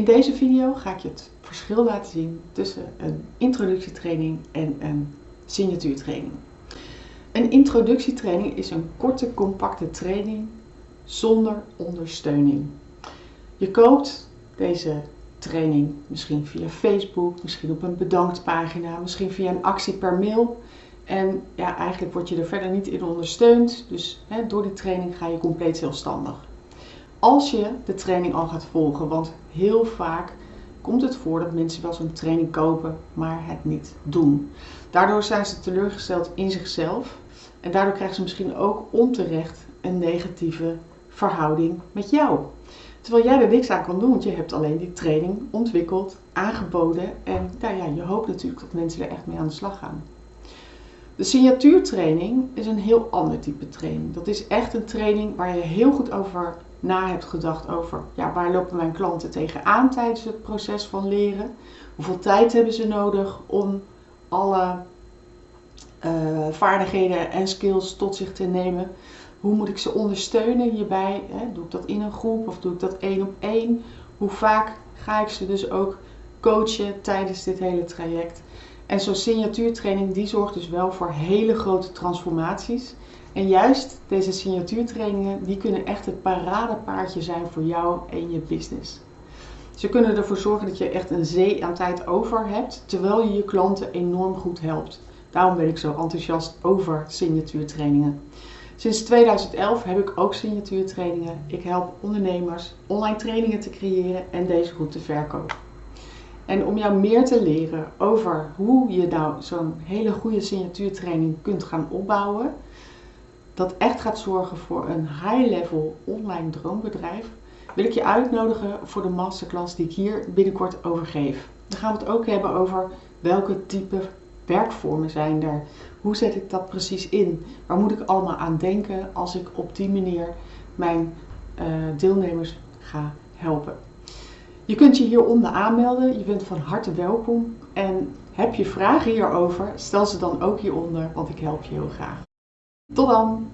In deze video ga ik je het verschil laten zien tussen een introductietraining en een signatuurtraining. Een introductietraining is een korte, compacte training zonder ondersteuning. Je koopt deze training misschien via Facebook, misschien op een bedanktpagina, misschien via een actie per mail. En ja, eigenlijk word je er verder niet in ondersteund. Dus hè, door die training ga je compleet zelfstandig. Als je de training al gaat volgen, want heel vaak komt het voor dat mensen wel zo'n training kopen, maar het niet doen. Daardoor zijn ze teleurgesteld in zichzelf en daardoor krijgen ze misschien ook onterecht een negatieve verhouding met jou. Terwijl jij er niks aan kan doen, want je hebt alleen die training ontwikkeld, aangeboden en nou ja, je hoopt natuurlijk dat mensen er echt mee aan de slag gaan. De signatuurtraining is een heel ander type training. Dat is echt een training waar je heel goed over na hebt gedacht over ja, waar lopen mijn klanten tegenaan tijdens het proces van leren. Hoeveel tijd hebben ze nodig om alle uh, vaardigheden en skills tot zich te nemen. Hoe moet ik ze ondersteunen hierbij? Hè? Doe ik dat in een groep of doe ik dat één op één? Hoe vaak ga ik ze dus ook coachen tijdens dit hele traject? En zo'n signatuurtraining die zorgt dus wel voor hele grote transformaties. En juist deze signatuurtrainingen die kunnen echt het paradepaardje zijn voor jou en je business. Ze kunnen ervoor zorgen dat je echt een zee aan tijd over hebt, terwijl je je klanten enorm goed helpt. Daarom ben ik zo enthousiast over signatuurtrainingen. Sinds 2011 heb ik ook signatuurtrainingen. Ik help ondernemers online trainingen te creëren en deze goed te verkopen. En om jou meer te leren over hoe je nou zo'n hele goede signatuurtraining kunt gaan opbouwen, dat echt gaat zorgen voor een high-level online droombedrijf, wil ik je uitnodigen voor de masterclass die ik hier binnenkort over geef. Dan gaan we het ook hebben over welke type werkvormen zijn er. Hoe zet ik dat precies in? Waar moet ik allemaal aan denken als ik op die manier mijn uh, deelnemers ga helpen? Je kunt je hieronder aanmelden. Je bent van harte welkom. En heb je vragen hierover, stel ze dan ook hieronder, want ik help je heel graag. Tot dan!